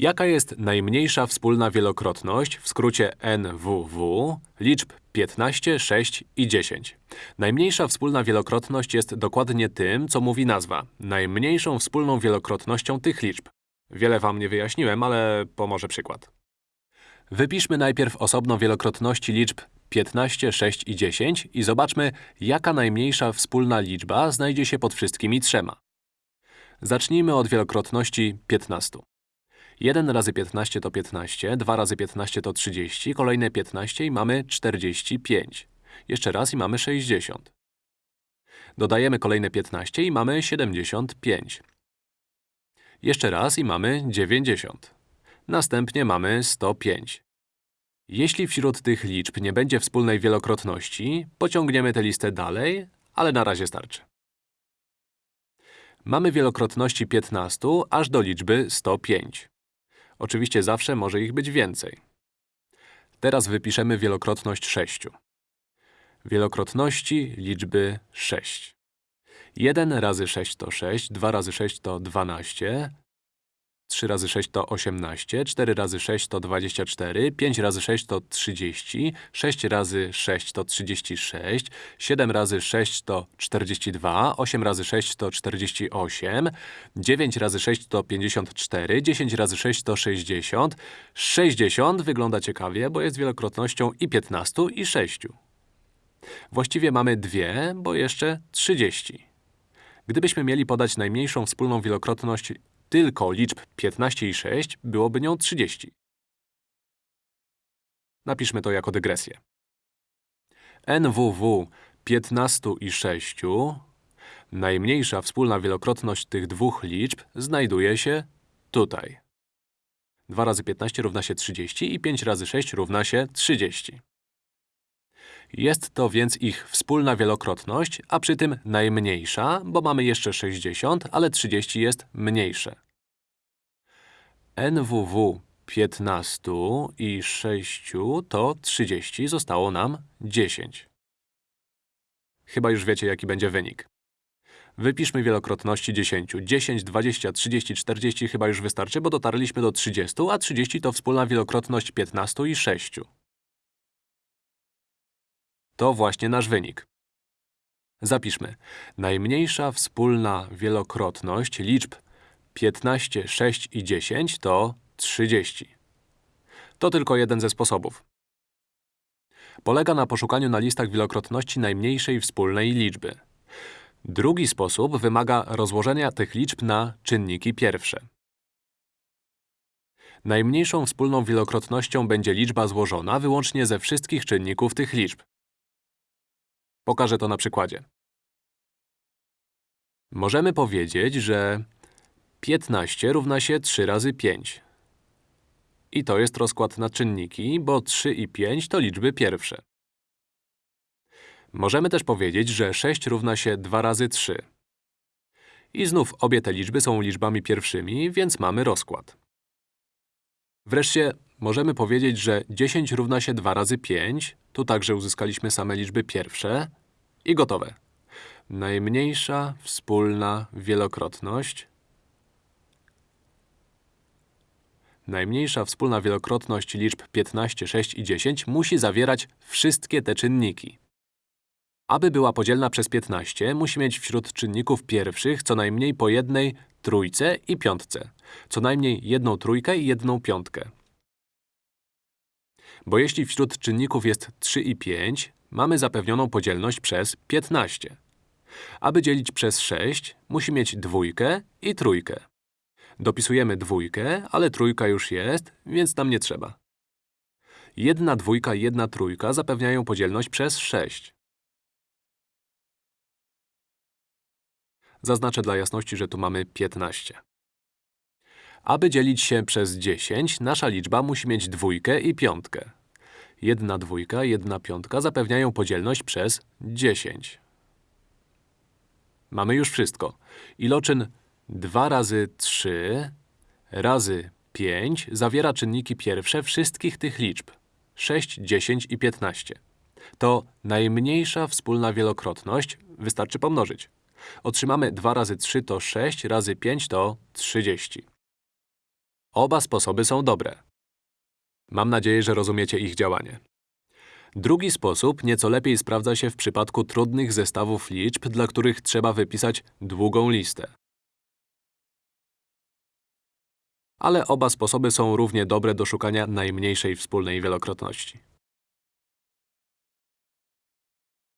Jaka jest najmniejsza wspólna wielokrotność, w skrócie NWW, liczb 15, 6 i 10? Najmniejsza wspólna wielokrotność jest dokładnie tym, co mówi nazwa. Najmniejszą wspólną wielokrotnością tych liczb. Wiele wam nie wyjaśniłem, ale pomoże przykład. Wypiszmy najpierw osobno wielokrotności liczb 15, 6 i 10 i zobaczmy, jaka najmniejsza wspólna liczba znajdzie się pod wszystkimi trzema. Zacznijmy od wielokrotności 15. 1 razy 15 to 15, 2 razy 15 to 30, kolejne 15 i mamy 45. Jeszcze raz i mamy 60. Dodajemy kolejne 15 i mamy 75. Jeszcze raz i mamy 90. Następnie mamy 105. Jeśli wśród tych liczb nie będzie wspólnej wielokrotności, pociągniemy tę listę dalej, ale na razie starczy. Mamy wielokrotności 15 aż do liczby 105. Oczywiście zawsze może ich być więcej. Teraz wypiszemy wielokrotność 6. Wielokrotności liczby 6. 1 razy 6 to 6, 2 razy 6 to 12, 3 razy 6 to 18, 4 razy 6 to 24, 5 razy 6 to 30, 6 razy 6 to 36, 7 razy 6 to 42, 8 razy 6 to 48, 9 razy 6 to 54, 10 razy 6 to 60, 60 wygląda ciekawie, bo jest wielokrotnością i 15 i 6. Właściwie mamy dwie, bo jeszcze 30. Gdybyśmy mieli podać najmniejszą wspólną wielokrotność tylko liczb 15 i 6, byłoby nią 30. Napiszmy to jako dygresję. NWW 15 i 6, najmniejsza wspólna wielokrotność tych dwóch liczb znajduje się tutaj. 2 razy 15 równa się 30 i 5 razy 6 równa się 30. Jest to więc ich wspólna wielokrotność, a przy tym najmniejsza, bo mamy jeszcze 60, ale 30 jest mniejsze. NWW 15 i 6 to 30, zostało nam 10. Chyba już wiecie, jaki będzie wynik. Wypiszmy wielokrotności 10. 10, 20, 30, 40 chyba już wystarczy, bo dotarliśmy do 30, a 30 to wspólna wielokrotność 15 i 6. To właśnie nasz wynik. Zapiszmy. Najmniejsza wspólna wielokrotność liczb 15, 6 i 10 to 30. To tylko jeden ze sposobów. Polega na poszukaniu na listach wielokrotności najmniejszej wspólnej liczby. Drugi sposób wymaga rozłożenia tych liczb na czynniki pierwsze. Najmniejszą wspólną wielokrotnością będzie liczba złożona wyłącznie ze wszystkich czynników tych liczb. Pokażę to na przykładzie. Możemy powiedzieć, że 15 równa się 3 razy 5. I to jest rozkład na czynniki, bo 3 i 5 to liczby pierwsze. Możemy też powiedzieć, że 6 równa się 2 razy 3. I znów obie te liczby są liczbami pierwszymi, więc mamy rozkład. Wreszcie możemy powiedzieć, że 10 równa się 2 razy 5, tu także uzyskaliśmy same liczby pierwsze i gotowe. Najmniejsza wspólna wielokrotność Najmniejsza wspólna wielokrotność liczb 15, 6 i 10 musi zawierać wszystkie te czynniki. Aby była podzielna przez 15, musi mieć wśród czynników pierwszych co najmniej po jednej trójce i piątce. Co najmniej jedną trójkę i jedną piątkę. Bo jeśli wśród czynników jest 3 i 5, mamy zapewnioną podzielność przez 15. Aby dzielić przez 6, musi mieć dwójkę i trójkę. Dopisujemy dwójkę, ale trójka już jest, więc nam nie trzeba. Jedna dwójka i jedna trójka zapewniają podzielność przez 6. Zaznaczę dla jasności, że tu mamy 15. Aby dzielić się przez 10, nasza liczba musi mieć dwójkę i piątkę. Jedna dwójka, jedna piątka zapewniają podzielność przez 10. Mamy już wszystko. Iloczyn 2 razy 3 razy 5 zawiera czynniki pierwsze wszystkich tych liczb 6, 10 i 15. To najmniejsza wspólna wielokrotność, wystarczy pomnożyć. Otrzymamy 2 razy 3 to 6, razy 5 to 30. Oba sposoby są dobre. Mam nadzieję, że rozumiecie ich działanie. Drugi sposób nieco lepiej sprawdza się w przypadku trudnych zestawów liczb, dla których trzeba wypisać długą listę. Ale oba sposoby są równie dobre do szukania najmniejszej wspólnej wielokrotności.